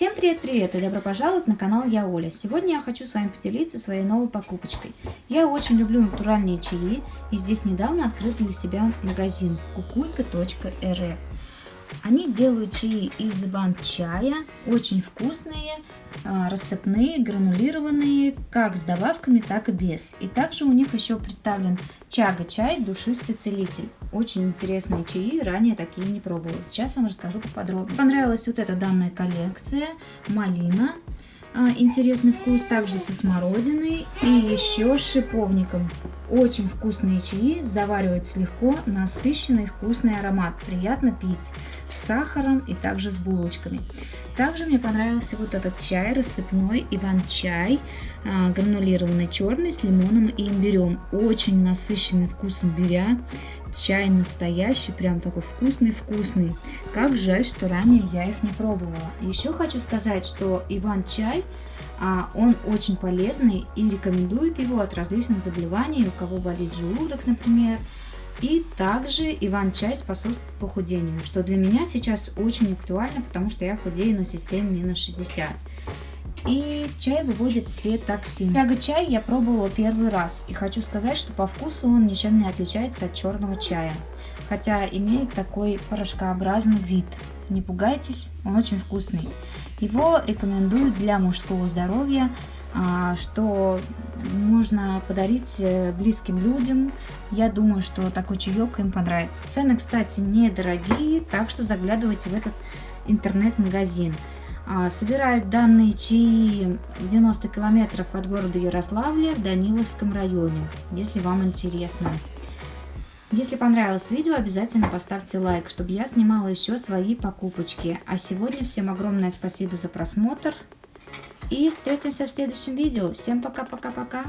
Всем привет-привет и добро пожаловать на канал Я Оля. Сегодня я хочу с вами поделиться своей новой покупочкой. Я очень люблю натуральные чаи и здесь недавно открыл для себя магазин кукуйка.рф. Они делают чаи из иван-чая, очень вкусные, а, рассыпные, гранулированные, как с добавками, так и без. И также у них еще представлен чага-чай, душистый целитель. Очень интересные чаи, ранее такие не пробовала. Сейчас вам расскажу поподробнее. Понравилась вот эта данная коллекция, малина, интересный вкус также со смородиной и еще с шиповником. Очень вкусные чаи, завариваются легко, насыщенный вкусный аромат, приятно пить с сахаром и также с булочками. Также мне понравился вот этот чай рассыпной Иван-чай, а, гранулированный черный с лимоном и имбирем. Очень насыщенный вкус имбиря, чай настоящий, прям такой вкусный-вкусный. Как жаль, что ранее я их не пробовала. Еще хочу сказать, что Иван-чай, а, он очень полезный и рекомендует его от различных заболеваний, у кого болит желудок, например, и также Иван-чай способствует похудению, что для меня сейчас очень актуально, потому что я худею на системе минус 60. И чай выводит все токсины. Чага-чай я пробовала первый раз. И хочу сказать, что по вкусу он ничем не отличается от черного чая. Хотя имеет такой порошкообразный вид. Не пугайтесь, он очень вкусный. Его рекомендуют для мужского здоровья, а, что можно подарить э, близким людям. Я думаю, что такой чаек им понравится. Цены, кстати, недорогие, так что заглядывайте в этот интернет-магазин. А, собирают данные чаи 90 километров от города Ярославля в Даниловском районе, если вам интересно. Если понравилось видео, обязательно поставьте лайк, чтобы я снимала еще свои покупочки. А сегодня всем огромное спасибо за просмотр. И встретимся в следующем видео. Всем пока-пока-пока.